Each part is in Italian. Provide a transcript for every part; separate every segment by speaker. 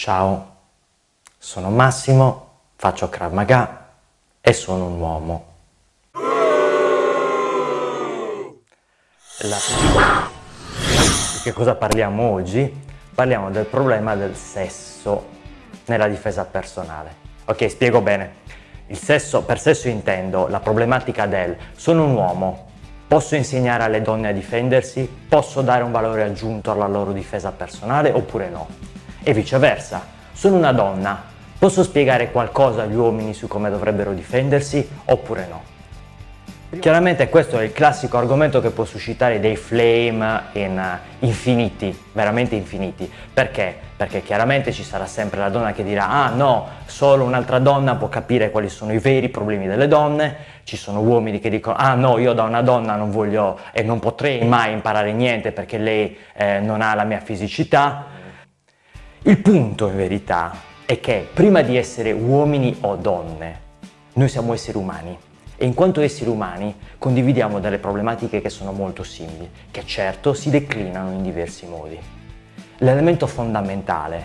Speaker 1: Ciao, sono Massimo, faccio Krav Maga e sono un uomo. La... Di che cosa parliamo oggi? Parliamo del problema del sesso nella difesa personale. Ok, spiego bene. Sesso, per sesso intendo la problematica del sono un uomo, posso insegnare alle donne a difendersi, posso dare un valore aggiunto alla loro difesa personale oppure no e viceversa. Sono una donna, posso spiegare qualcosa agli uomini su come dovrebbero difendersi oppure no? Chiaramente questo è il classico argomento che può suscitare dei flame in, uh, infiniti, veramente infiniti. Perché? Perché chiaramente ci sarà sempre la donna che dirà ah no, solo un'altra donna può capire quali sono i veri problemi delle donne, ci sono uomini che dicono ah no, io da una donna non voglio e non potrei mai imparare niente perché lei eh, non ha la mia fisicità, il punto in verità è che prima di essere uomini o donne, noi siamo esseri umani e in quanto esseri umani condividiamo delle problematiche che sono molto simili, che certo si declinano in diversi modi. L'elemento fondamentale,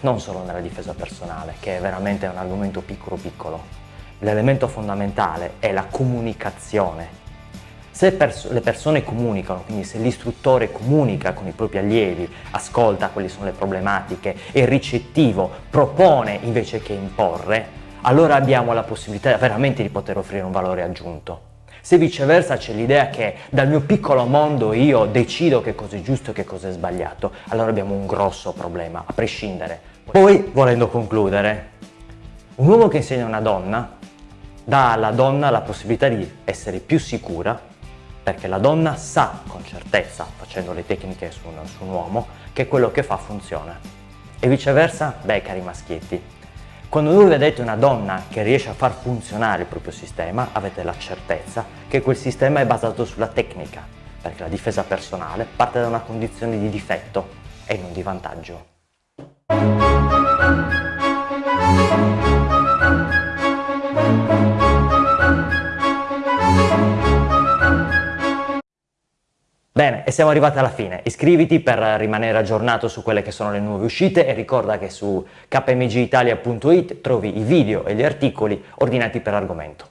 Speaker 1: non solo nella difesa personale, che è veramente un argomento piccolo piccolo, l'elemento fondamentale è la comunicazione se pers le persone comunicano, quindi se l'istruttore comunica con i propri allievi, ascolta quali sono le problematiche, è ricettivo, propone invece che imporre, allora abbiamo la possibilità veramente di poter offrire un valore aggiunto. Se viceversa c'è l'idea che dal mio piccolo mondo io decido che cosa è giusto e che cosa è sbagliato, allora abbiamo un grosso problema, a prescindere. Poi, volendo concludere, un uomo che insegna a una donna dà alla donna la possibilità di essere più sicura perché la donna sa con certezza, facendo le tecniche su un, su un uomo, che quello che fa funziona. E viceversa, beh cari maschietti, quando voi vedete una donna che riesce a far funzionare il proprio sistema, avete la certezza che quel sistema è basato sulla tecnica, perché la difesa personale parte da una condizione di difetto e non di vantaggio. Bene, e siamo arrivati alla fine. Iscriviti per rimanere aggiornato su quelle che sono le nuove uscite e ricorda che su kmgitalia.it trovi i video e gli articoli ordinati per argomento.